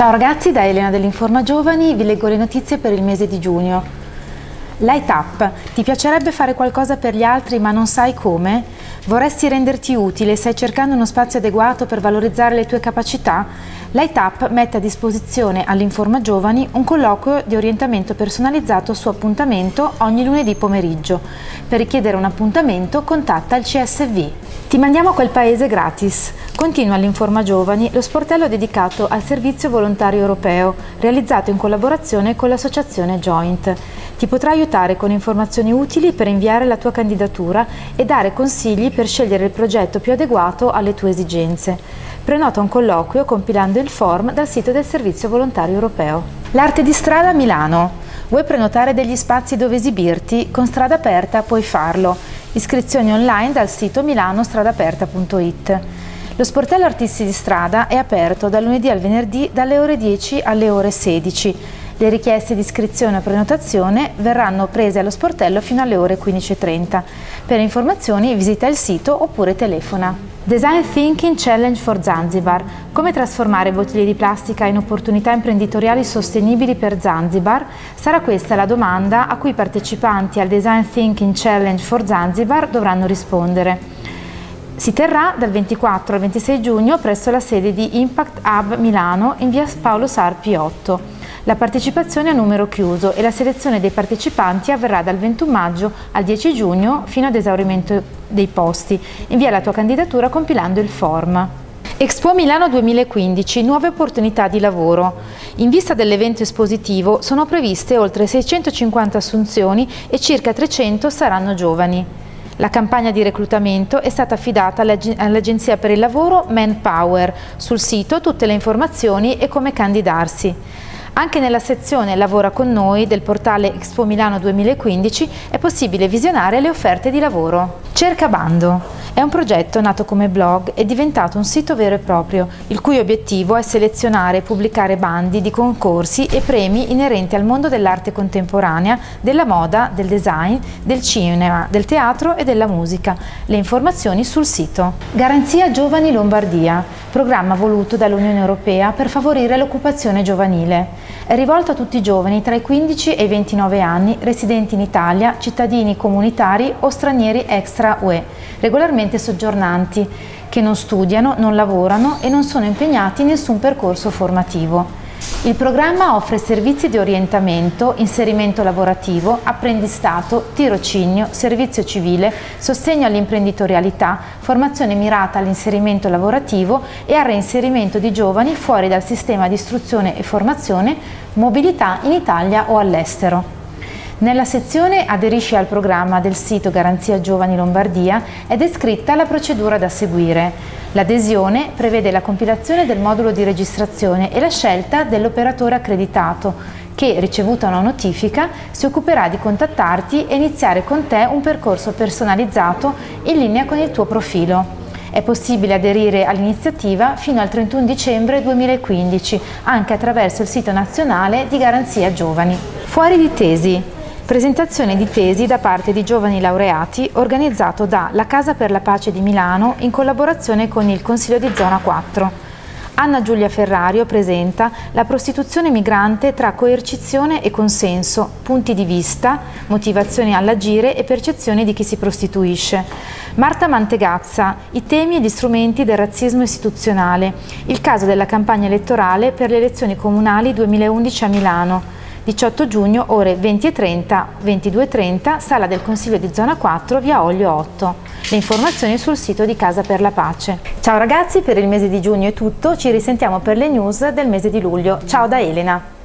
Ciao ragazzi, da Elena dell'Informa Giovani vi leggo le notizie per il mese di giugno. Light Up, ti piacerebbe fare qualcosa per gli altri ma non sai come? Vorresti renderti utile e stai cercando uno spazio adeguato per valorizzare le tue capacità? Light Up mette a disposizione all'Informa Giovani un colloquio di orientamento personalizzato su appuntamento ogni lunedì pomeriggio. Per richiedere un appuntamento contatta il CSV. Ti mandiamo a quel paese gratis. Continua all'Informa Giovani lo sportello dedicato al servizio volontario europeo, realizzato in collaborazione con l'associazione Joint. Ti potrà aiutare con informazioni utili per inviare la tua candidatura e dare consigli per scegliere il progetto più adeguato alle tue esigenze. Prenota un colloquio compilando il form dal sito del Servizio Volontario Europeo. L'arte di strada a Milano. Vuoi prenotare degli spazi dove esibirti? Con Strada Aperta puoi farlo. Iscrizioni online dal sito milanostradaaperta.it. Lo sportello Artisti di Strada è aperto dal lunedì al venerdì dalle ore 10 alle ore 16. Le richieste di iscrizione o prenotazione verranno prese allo sportello fino alle ore 15.30. Per informazioni visita il sito oppure telefona. Design Thinking Challenge for Zanzibar. Come trasformare bottiglie di plastica in opportunità imprenditoriali sostenibili per Zanzibar? Sarà questa la domanda a cui i partecipanti al Design Thinking Challenge for Zanzibar dovranno rispondere. Si terrà dal 24 al 26 giugno presso la sede di Impact Hub Milano in via Paolo Sarpi 8. La partecipazione è a numero chiuso e la selezione dei partecipanti avverrà dal 21 maggio al 10 giugno fino ad esaurimento dei posti. Invia la tua candidatura compilando il form. Expo Milano 2015, nuove opportunità di lavoro. In vista dell'evento espositivo sono previste oltre 650 assunzioni e circa 300 saranno giovani. La campagna di reclutamento è stata affidata all'Agenzia per il Lavoro Manpower. Sul sito tutte le informazioni e come candidarsi. Anche nella sezione Lavora con noi del portale Expo Milano 2015 è possibile visionare le offerte di lavoro. Cerca bando. È un progetto nato come blog e diventato un sito vero e proprio, il cui obiettivo è selezionare e pubblicare bandi di concorsi e premi inerenti al mondo dell'arte contemporanea, della moda, del design, del cinema, del teatro e della musica. Le informazioni sul sito. Garanzia Giovani Lombardia, programma voluto dall'Unione Europea per favorire l'occupazione giovanile. È rivolto a tutti i giovani tra i 15 e i 29 anni residenti in Italia, cittadini comunitari o stranieri extra UE, regolarmente soggiornanti, che non studiano, non lavorano e non sono impegnati in nessun percorso formativo. Il programma offre servizi di orientamento, inserimento lavorativo, apprendistato, tirocinio, servizio civile, sostegno all'imprenditorialità, formazione mirata all'inserimento lavorativo e al reinserimento di giovani fuori dal sistema di istruzione e formazione, mobilità in Italia o all'estero. Nella sezione Aderisci al programma del sito Garanzia Giovani Lombardia è descritta la procedura da seguire. L'adesione prevede la compilazione del modulo di registrazione e la scelta dell'operatore accreditato che, ricevuta una notifica, si occuperà di contattarti e iniziare con te un percorso personalizzato in linea con il tuo profilo. È possibile aderire all'iniziativa fino al 31 dicembre 2015 anche attraverso il sito nazionale di Garanzia Giovani. Fuori di tesi. Presentazione di tesi da parte di giovani laureati organizzato da La Casa per la Pace di Milano in collaborazione con il Consiglio di Zona 4. Anna Giulia Ferrario presenta La prostituzione migrante tra coercizione e consenso, punti di vista, motivazioni all'agire e percezioni di chi si prostituisce. Marta Mantegazza, i temi e gli strumenti del razzismo istituzionale, il caso della campagna elettorale per le elezioni comunali 2011 a Milano, 18 giugno ore 20.30, 22.30, sala del Consiglio di Zona 4, via Olio 8. Le informazioni sul sito di Casa per la Pace. Ciao ragazzi, per il mese di giugno è tutto, ci risentiamo per le news del mese di luglio. Ciao da Elena!